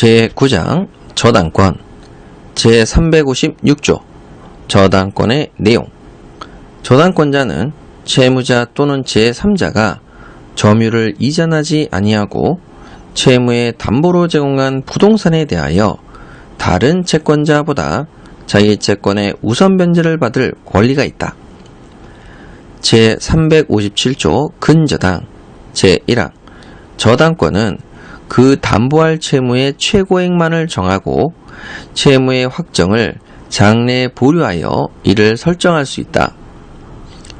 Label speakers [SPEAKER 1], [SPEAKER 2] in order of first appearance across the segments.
[SPEAKER 1] 제9장 저당권 제356조 저당권의 내용 저당권자는 채무자 또는 제3자가 점유를 이전하지 아니하고 채무의 담보로 제공한 부동산에 대하여 다른 채권자보다 자기 채권의 우선 변제를 받을 권리가 있다. 제357조 근저당 제1항 저당권은 그 담보할 채무의 최고액만을 정하고 채무의 확정을 장래에 보류하여 이를 설정할 수 있다.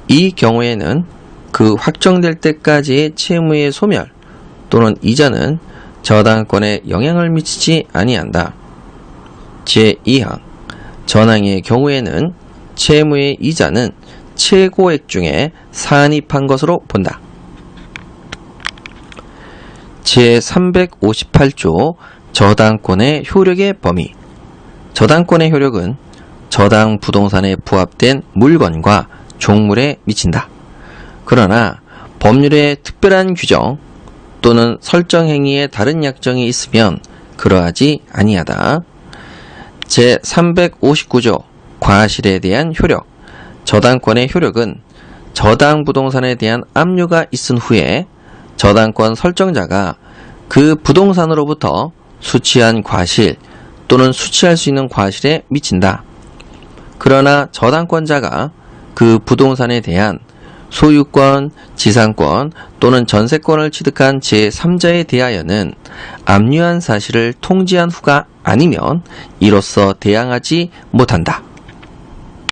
[SPEAKER 1] 이 경우에는 그 확정될 때까지의 채무의 소멸 또는 이자는 저당권에 영향을 미치지 아니한다. 제2항 전항의 경우에는 채무의 이자는 최고액 중에 산입한 것으로 본다. 제358조 저당권의 효력의 범위 저당권의 효력은 저당 부동산에 부합된 물건과 종물에 미친다. 그러나 법률의 특별한 규정 또는 설정 행위에 다른 약정이 있으면 그러하지 아니하다. 제359조 과실에 대한 효력 저당권의 효력은 저당 부동산에 대한 압류가 있은 후에 저당권 설정자가 그 부동산으로부터 수취한 과실 또는 수취할 수 있는 과실에 미친다. 그러나 저당권자가 그 부동산에 대한 소유권, 지상권 또는 전세권을 취득한 제3자에 대하여는 압류한 사실을 통지한 후가 아니면 이로써 대항하지 못한다.